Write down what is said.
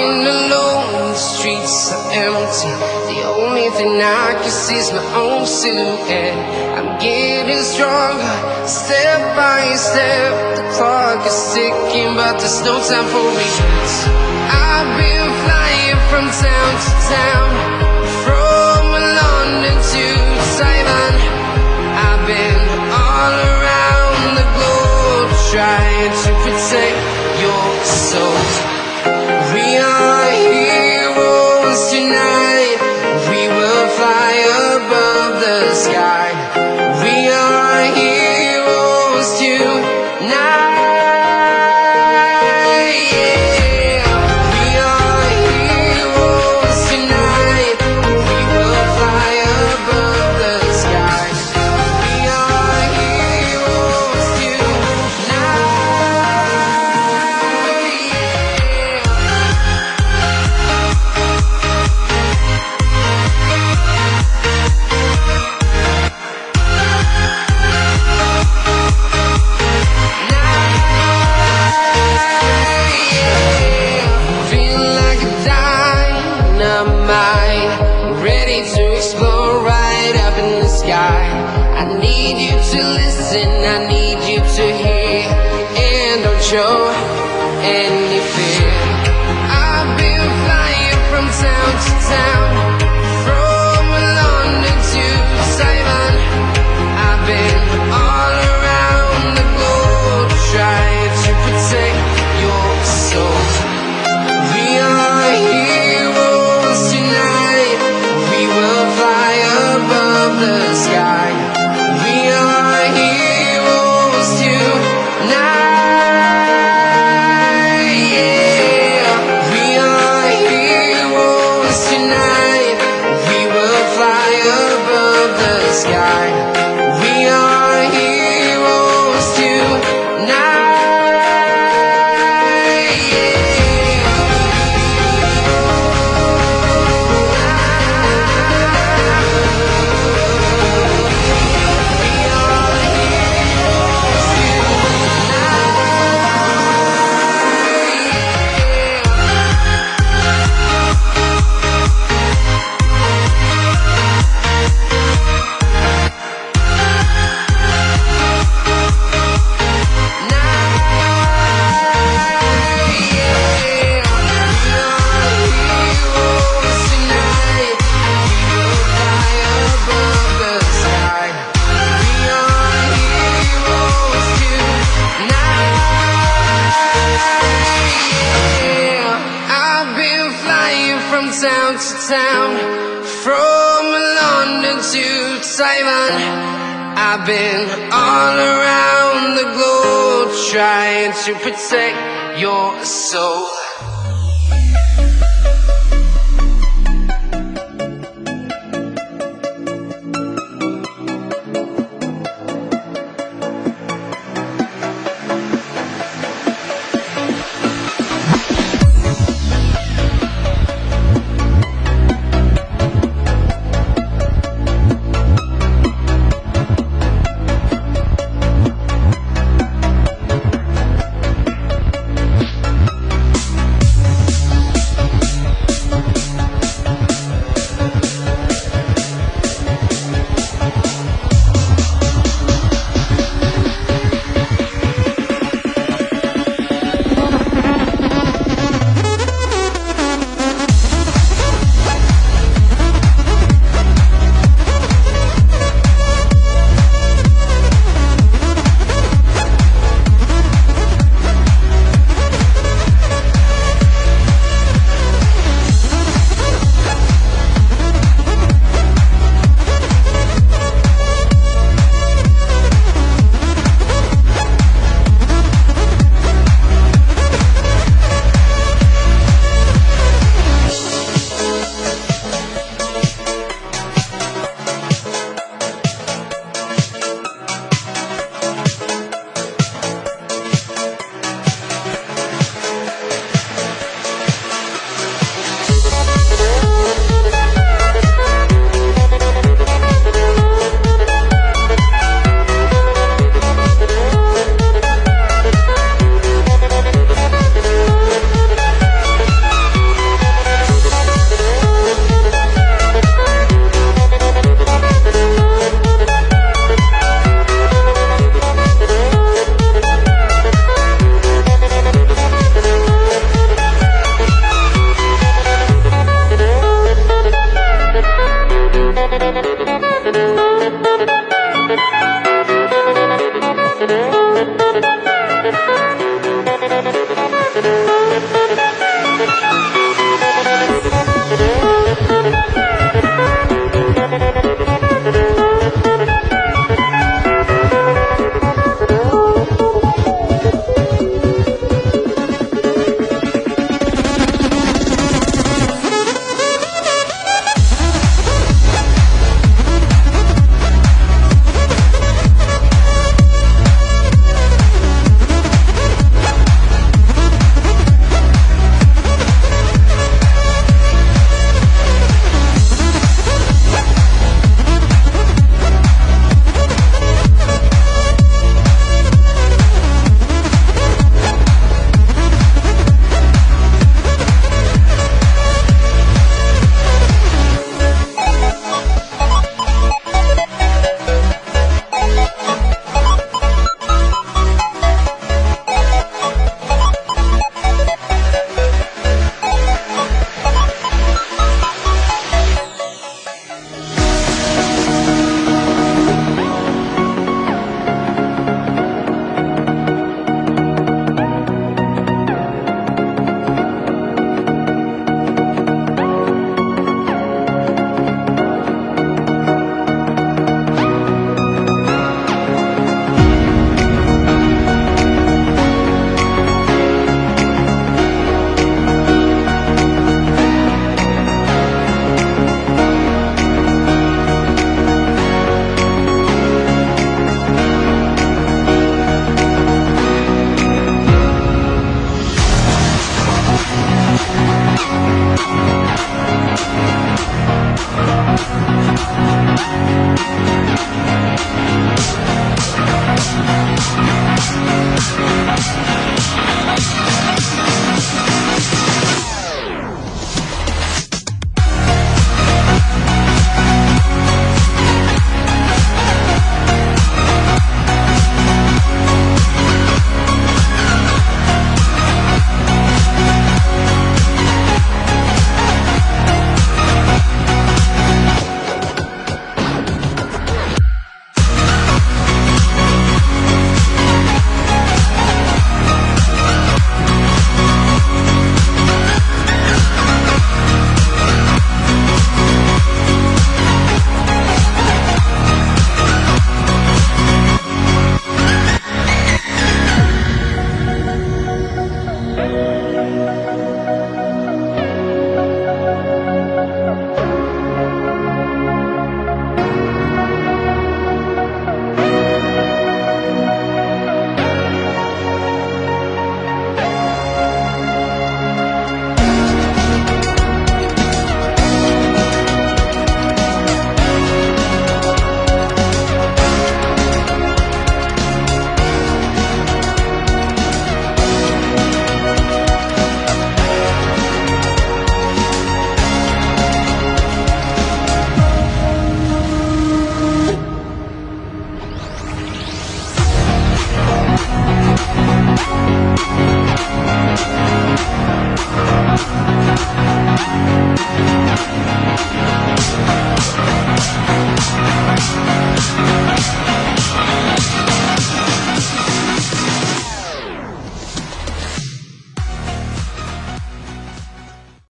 walking alone, the streets are empty. The only thing I can see is my own silhouette. I'm getting stronger, step by step. The clock is ticking, but there's no time for regrets. I've been flying from town to town, from London to Taiwan. I've been all around the globe trying to protect your soul. Need you to listen, I need you to hear, and don't show any fear. I've been flying from town to town, town from London to Taiwan. I've been all around the globe trying to protect your soul.